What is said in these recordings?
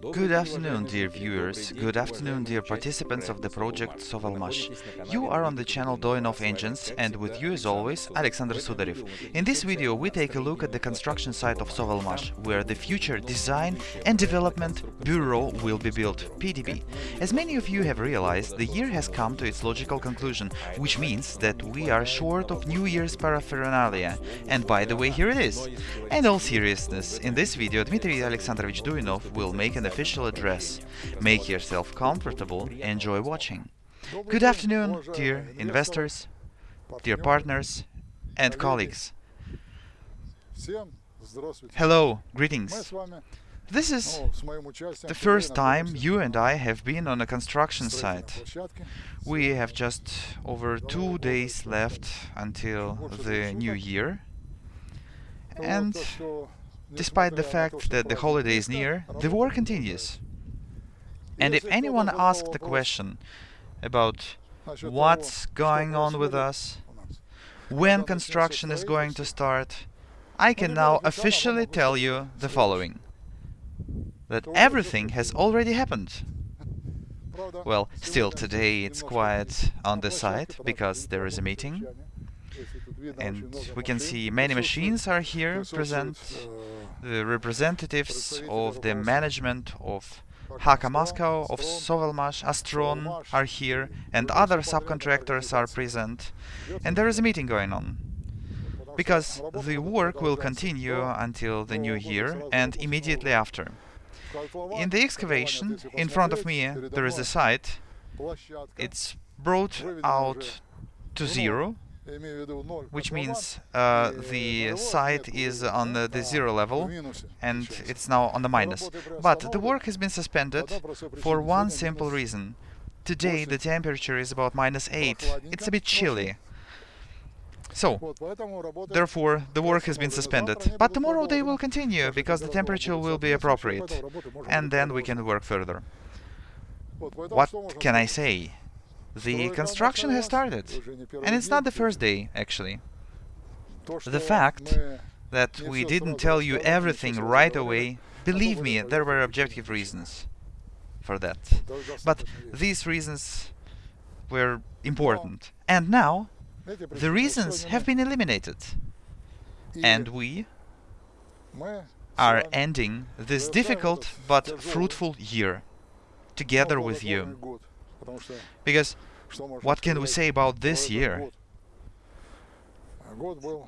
Good afternoon, dear viewers. Good afternoon, dear participants of the project Sovelmash. You are on the channel Duyunov Engines, and with you, as always, Alexander Sudarev. In this video, we take a look at the construction site of Sovelmash, where the Future Design and Development Bureau will be built, PDB. As many of you have realized, the year has come to its logical conclusion, which means that we are short of New Year's paraphernalia. And by the way, here it is. And all seriousness, in this video, Dmitry Alexandrovich Duyunov will make an official address. Make yourself comfortable, enjoy watching. Good afternoon, dear investors, dear partners and colleagues. Hello, greetings. This is the first time you and I have been on a construction site. We have just over two days left until the new year. And Despite the fact that the holiday is near, the war continues. And if anyone asks the question about what's going on with us, when construction is going to start, I can now officially tell you the following. That everything has already happened. Well, still today it's quiet on the site because there is a meeting. And we can see many machines are here present. Uh, the representatives of the management of Haka Moscow, of Sovelmash, Astron are here, and other subcontractors are present. And there is a meeting going on. Because the work will continue until the new year and immediately after. In the excavation, in front of me, there is a site. It's brought out to zero, which means uh, the site is on the, the, zero level and it's now on the minus. But the work has been suspended for one simple reason. Today the temperature is about minus 8. It's a bit chilly. So, therefore, the work has been suspended. But tomorrow they will continue, because the temperature will be appropriate. And then we can work further. What can I say? The construction has started, and it's not the first day, actually. The fact that we didn't tell you everything right away, believe me, there were objective reasons for that. But these reasons were important. And now, the reasons have been eliminated. And we are ending this difficult but fruitful year together with you. Because what can we say about this year?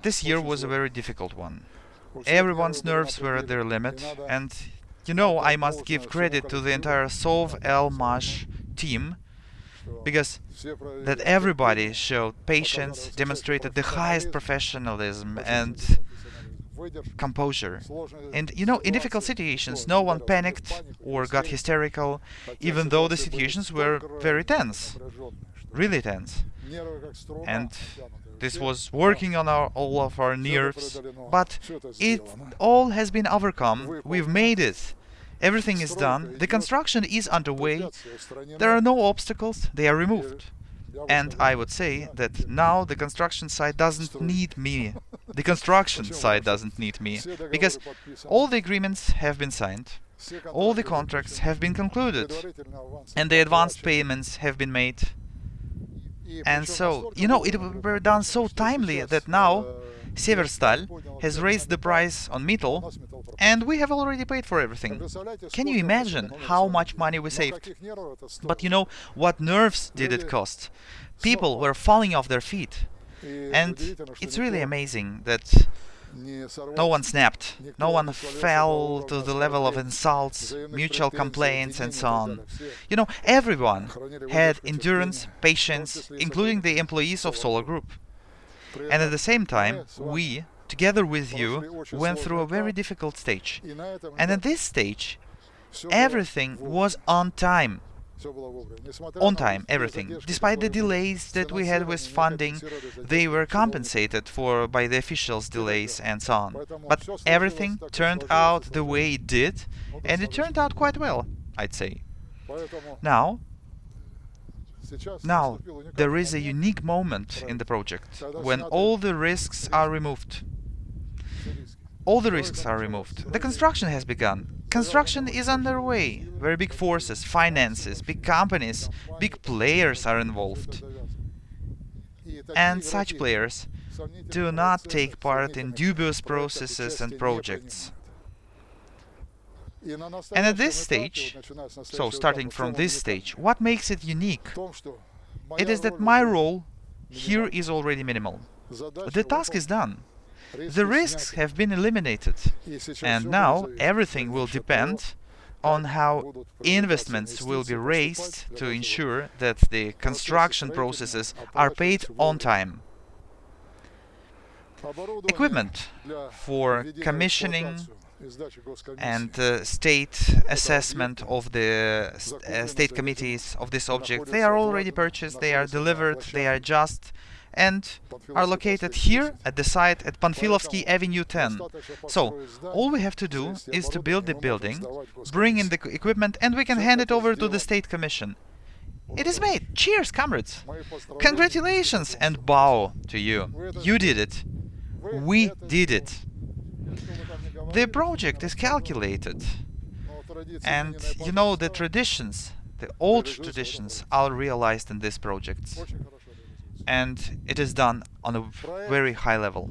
This year was a very difficult one. Everyone's nerves were at their limit, and you know, I must give credit to the entire Sov El Mash team, because that everybody showed patience, demonstrated the highest professionalism and composure. And you know, in difficult situations, no one panicked or got hysterical, even though the situations were very tense, really tense. And this was working on our, all of our nerves, but it all has been overcome. We've made it. Everything is done. The construction is underway. There are no obstacles. They are removed. And I would say that now the construction site doesn't need me. The construction site doesn't need me. Because all the agreements have been signed. All the contracts have been concluded. And the advanced payments have been made. And so, you know, it were done so timely that now Severstal has raised the price on metal, and we have already paid for everything. Can you imagine how much money we saved? But you know, what nerves did it cost? People were falling off their feet. And it's really amazing that no one snapped, no one fell to the level of insults, mutual complaints and so on. You know, everyone had endurance, patience, including the employees of Solar Group. And at the same time, we, together with you, went through a very difficult stage. And at this stage, everything was on time. On time, everything. Despite the delays that we had with funding, they were compensated for by the officials' delays and so on. But everything turned out the way it did, and it turned out quite well, I'd say. Now, now, there is a unique moment in the project when all the risks are removed. All the risks are removed. The construction has begun. construction is underway. Very big forces, finances, big companies, big players are involved. And such players do not take part in dubious processes and projects. And at this stage, so starting from this stage, what makes it unique? It is that my role here is already minimal. The task is done. The risks have been eliminated, and now everything will depend on how investments will be raised to ensure that the construction processes are paid on time. Equipment for commissioning and uh, state assessment of the uh, state committees of this object, they are already purchased, they are delivered, they are just and are located here at the site at Panfilovsky Avenue 10. So, all we have to do is to build the building, bring in the equipment and we can hand it over to the State Commission. It is made! Cheers, comrades! Congratulations and bow to you! You did it! We did it! The project is calculated. And you know, the traditions, the old traditions are realized in this project and it is done on a very high level.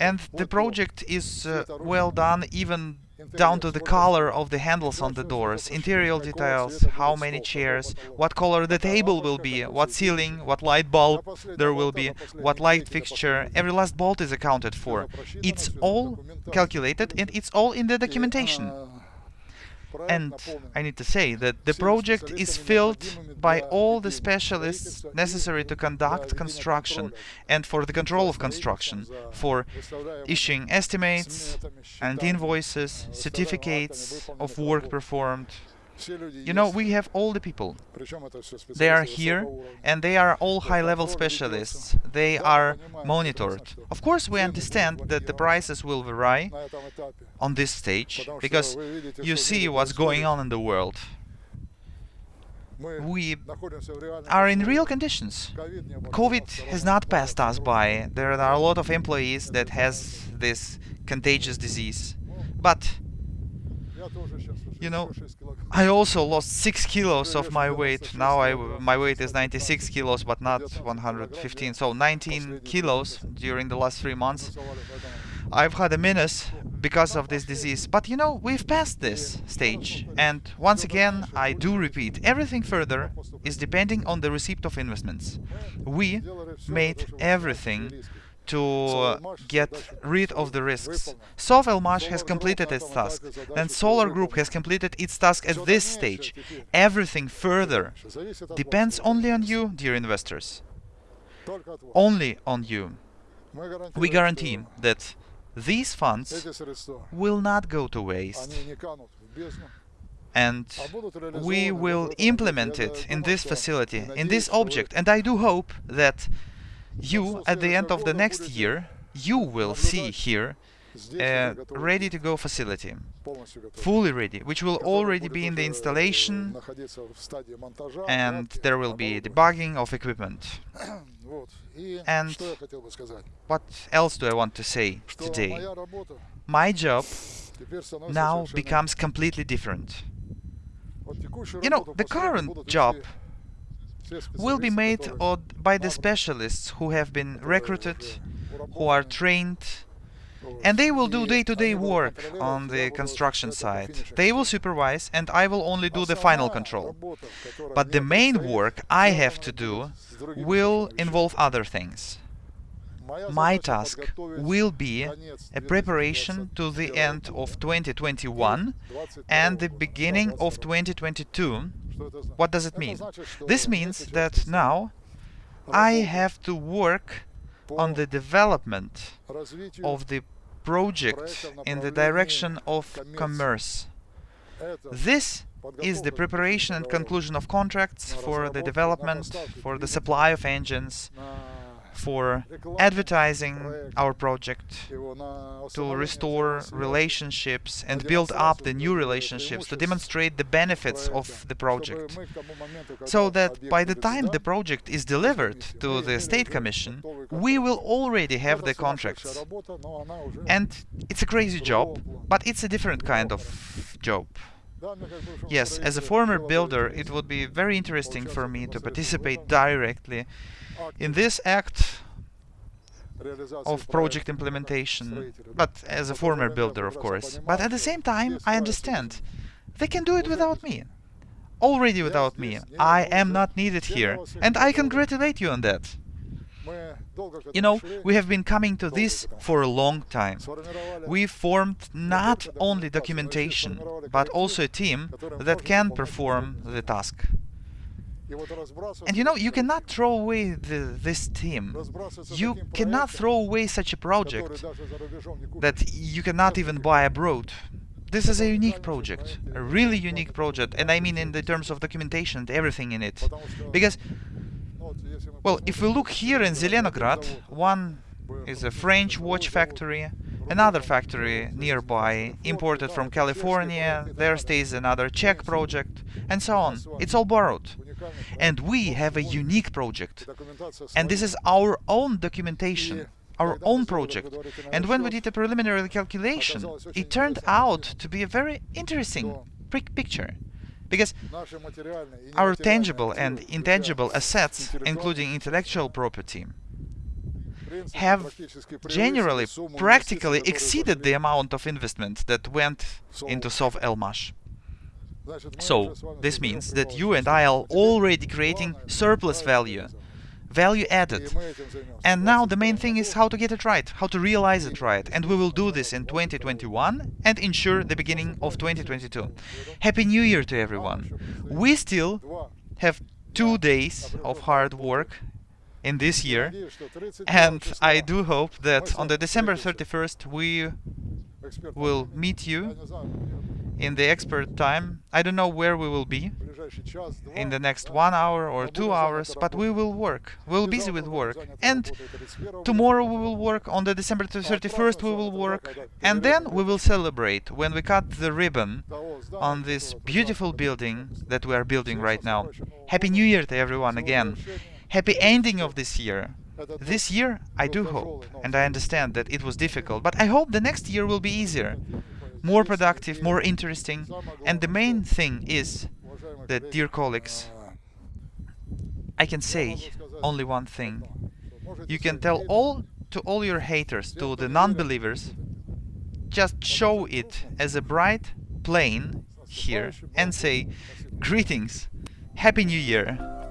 And the project is uh, well done even down to the color of the handles on the doors, interior details, how many chairs, what color the table will be, what ceiling, what light bulb there will be, what light fixture, every last bolt is accounted for. It's all calculated and it's all in the documentation. And I need to say that the project is filled by all the specialists necessary to conduct construction and for the control of construction, for issuing estimates and invoices, certificates of work performed, you know, we have all the people. They are here, and they are all high-level specialists. They are monitored. Of course, we understand that the prices will vary on this stage, because you see what's going on in the world. We are in real conditions. COVID has not passed us by. There are a lot of employees that has this contagious disease. But you know, I also lost 6 kilos of my weight. Now I, my weight is 96 kilos, but not 115. So 19 kilos during the last three months. I've had a minus because of this disease. But you know, we've passed this stage. And once again, I do repeat, everything further is depending on the receipt of investments. We made everything to uh, get rid of the risks. Sovelmash has completed its task, and Solar Group has completed its task at this stage. Everything further depends only on you, dear investors. Only on you. We guarantee that these funds will not go to waste. and we will implement it in this facility, in this object, and I do hope that you, at the end of the next year, you will see here a uh, ready-to-go facility, fully ready, which will already be in the installation and there will be debugging of equipment. And what else do I want to say today? My job now becomes completely different. You know, the current job will be made by the specialists who have been recruited, who are trained, and they will do day-to-day -day work on the construction site. They will supervise and I will only do the final control. But the main work I have to do will involve other things. My task will be a preparation to the end of 2021 and the beginning of 2022 what does it mean? This means that now I have to work on the development of the project in the direction of commerce. This is the preparation and conclusion of contracts for the development, for the supply of engines, for advertising our project, to restore relationships and build up the new relationships, to demonstrate the benefits of the project, so that by the time the project is delivered to the State Commission, we will already have the contracts. And it's a crazy job, but it's a different kind of job. Yes, as a former builder, it would be very interesting for me to participate directly in this act of project implementation, but as a former builder, of course. But at the same time, I understand they can do it without me. Already without me. I am not needed here, and I congratulate you on that. You know, we have been coming to this for a long time. We formed not only documentation, but also a team that can perform the task. And you know, you cannot throw away the, this team. You cannot throw away such a project that you cannot even buy abroad. This is a unique project, a really unique project, and I mean in the terms of documentation and everything in it. Because well, if we look here in Zelenograd, one is a French watch factory, another factory nearby, imported from California, there stays another Czech project, and so on. It's all borrowed. And we have a unique project. And this is our own documentation, our own project. And when we did a preliminary calculation, it turned out to be a very interesting picture because our tangible and intangible assets, including intellectual property, have generally practically exceeded the amount of investment that went into Sov-Elmash. So, this means that you and I are already creating surplus value value added. And now the main thing is how to get it right, how to realize it right. And we will do this in 2021 and ensure the beginning of 2022. Happy New Year to everyone. We still have two days of hard work in this year and I do hope that on the December 31st we will meet you in the expert time. I don't know where we will be in the next one hour or two hours, but we will work. We'll be busy with work. And tomorrow we will work, on the December 31st we will work, and then we will celebrate when we cut the ribbon on this beautiful building that we are building right now. Happy New Year to everyone again. Happy ending of this year. This year, I do hope, and I understand that it was difficult, but I hope the next year will be easier more productive, more interesting. And the main thing is that, dear colleagues, I can say only one thing. You can tell all to all your haters, to the non-believers, just show it as a bright plane here and say, greetings, Happy New Year!